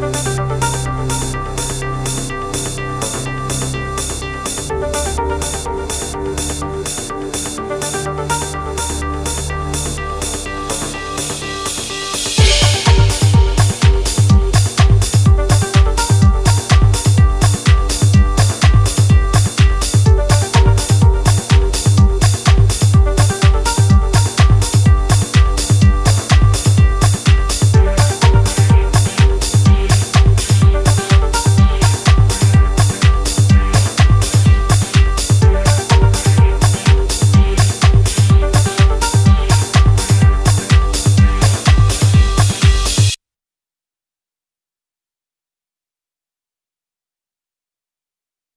Música